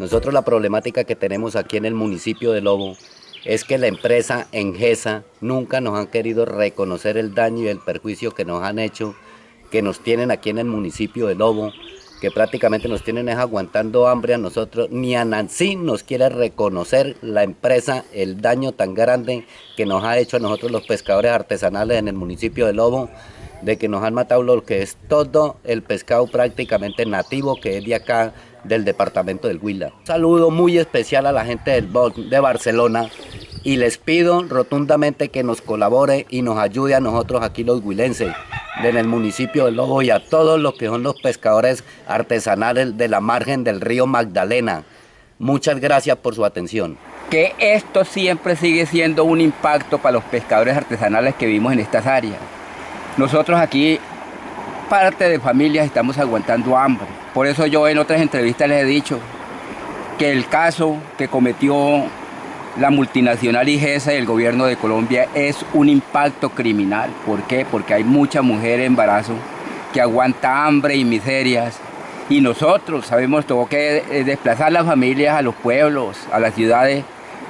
Nosotros la problemática que tenemos aquí en el municipio de Lobo es que la empresa Engesa nunca nos han querido reconocer el daño y el perjuicio que nos han hecho, que nos tienen aquí en el municipio de Lobo, que prácticamente nos tienen es aguantando hambre a nosotros, ni a Nancy nos quiere reconocer la empresa el daño tan grande que nos ha hecho a nosotros los pescadores artesanales en el municipio de Lobo, de que nos han matado lo que es todo el pescado prácticamente nativo que es de acá del departamento del Huila. Un saludo muy especial a la gente del de Barcelona y les pido rotundamente que nos colabore y nos ayude a nosotros aquí los huilenses en el municipio de Lobo y a todos los que son los pescadores artesanales de la margen del río Magdalena. Muchas gracias por su atención. Que esto siempre sigue siendo un impacto para los pescadores artesanales que vivimos en estas áreas. Nosotros aquí, parte de familias, estamos aguantando hambre. Por eso yo en otras entrevistas les he dicho que el caso que cometió la multinacional IGESA y el gobierno de Colombia es un impacto criminal. ¿Por qué? Porque hay mucha mujer en embarazo que aguanta hambre y miserias. Y nosotros sabemos todo que desplazar las familias a los pueblos, a las ciudades,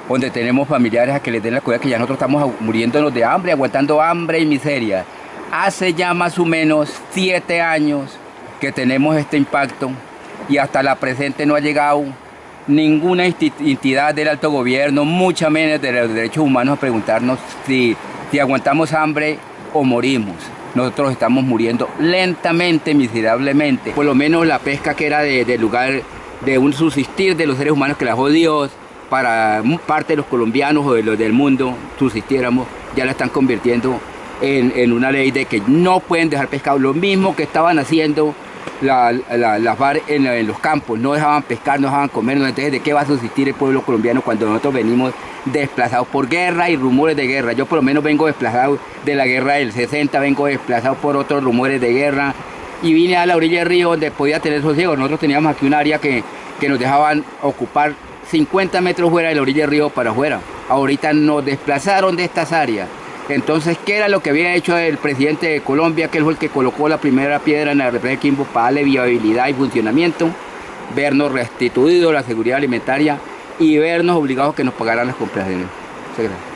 donde tenemos familiares a que les den la cuidad que ya nosotros estamos muriéndonos de hambre, aguantando hambre y miseria. Hace ya más o menos siete años que tenemos este impacto y hasta la presente no ha llegado ninguna entidad del alto gobierno, mucha menos de los derechos humanos a preguntarnos si, aguantamos hambre o morimos. Nosotros estamos muriendo lentamente, miserablemente. Por lo menos la pesca que era del de lugar de un subsistir de los seres humanos que la Dios, para parte de los colombianos o de los del mundo subsistiéramos, ya la están convirtiendo en, una ley de que no pueden dejar pescado, lo mismo que estaban haciendo las bar en, los campos, no dejaban pescar, no dejaban comer, entonces de qué va a subsistir el pueblo colombiano cuando nosotros venimos desplazados por guerra y rumores de guerra. Yo por lo menos vengo desplazado de la guerra del 60, vengo desplazado por otros rumores de guerra y vine a la orilla del río donde podía tener sosiego. Nosotros teníamos aquí un área que, que nos dejaban ocupar 50 metros fuera de la orilla del río para afuera. Ahorita nos desplazaron de estas áreas entonces, ¿qué era lo que había hecho el presidente de Colombia, que fue el que colocó la primera piedra en la represa de Quimbo para darle viabilidad y funcionamiento? Vernos restituido la seguridad alimentaria y vernos obligados a que nos pagaran las compras. Muchas gracias.